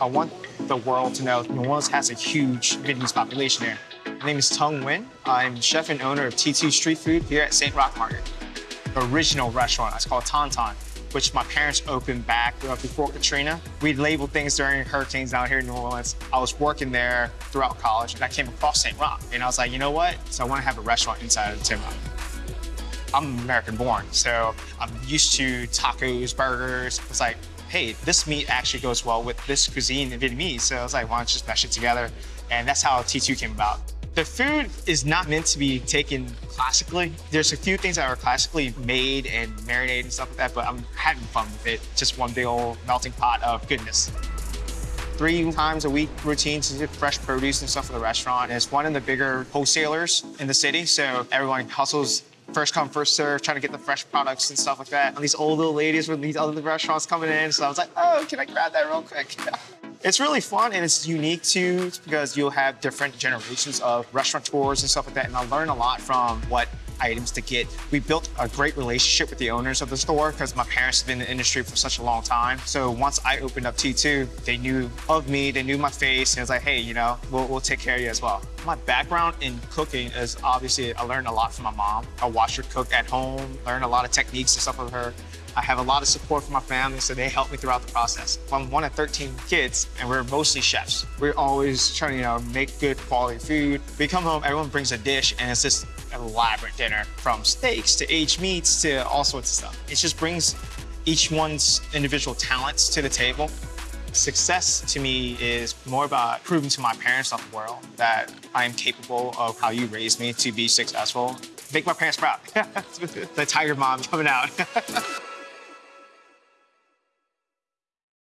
I want the world to know New Orleans has a huge Vietnamese population here. My name is Tung Nguyen. I'm chef and owner of T2 Street Food here at St. Roch Market. The original restaurant, it's called Ton, which my parents opened back uh, before Katrina. We labeled things during hurricanes down here in New Orleans. I was working there throughout college and I came across St. Roch. And I was like, you know what? So I want to have a restaurant inside of St. Roch. I'm American born, so I'm used to tacos, burgers. It's like, hey, this meat actually goes well with this cuisine in Vietnamese. So I was like, why don't you just mesh it together? And that's how T2 came about. The food is not meant to be taken classically. There's a few things that are classically made and marinated and stuff like that, but I'm having fun with it. Just one big old melting pot of goodness three times a week routine to get fresh produce and stuff for the restaurant. And it's one of the bigger wholesalers in the city, so everyone hustles first come, first serve, trying to get the fresh products and stuff like that. And these old little ladies with these other restaurants coming in, so I was like, oh, can I grab that real quick? It's really fun and it's unique too because you'll have different generations of restaurateurs and stuff like that. And I learn a lot from what items to get. We built a great relationship with the owners of the store because my parents have been in the industry for such a long time. So once I opened up T2, they knew of me, they knew my face, and it was like, hey, you know, we'll, we'll take care of you as well. My background in cooking is obviously I learned a lot from my mom. I watched her cook at home, learned a lot of techniques and stuff with her. I have a lot of support from my family, so they help me throughout the process. I'm one of 13 kids, and we're mostly chefs. We're always trying to, you know, make good quality food. We come home, everyone brings a dish, and it's just elaborate dinner from steaks to aged meats to all sorts of stuff. It just brings each one's individual talents to the table. Success to me is more about proving to my parents of the world that I am capable of how you raised me to be successful. Make my parents proud. the tiger mom coming out.